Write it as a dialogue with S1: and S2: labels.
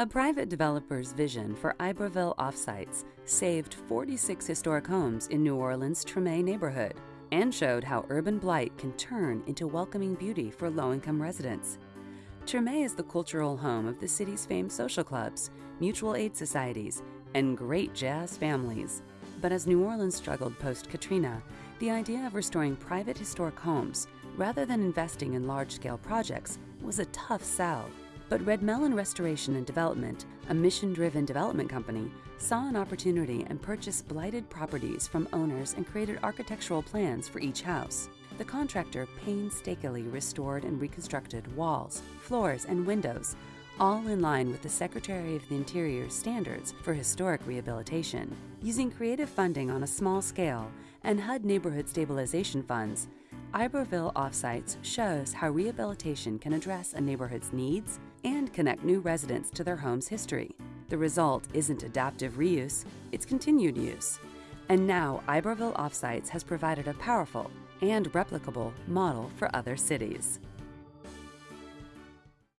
S1: A private developer's vision for Iberville offsites saved 46 historic homes in New Orleans' Treme neighborhood and showed how urban blight can turn into welcoming beauty for low-income residents. Treme is the cultural home of the city's famed social clubs, mutual aid societies, and great jazz families. But as New Orleans struggled post-Katrina, the idea of restoring private historic homes rather than investing in large-scale projects was a tough sell. But Redmellon Restoration and Development, a mission-driven development company, saw an opportunity and purchased blighted properties from owners and created architectural plans for each house. The contractor painstakingly restored and reconstructed walls, floors, and windows, all in line with the Secretary of the Interior's standards for historic rehabilitation. Using creative funding on a small scale and HUD neighborhood stabilization funds, Iberville Offsites shows how rehabilitation can address a neighborhood's needs and connect new residents to their home's history. The result isn't adaptive reuse, it's continued use. And now Iberville Offsites has provided a powerful and replicable model for other cities.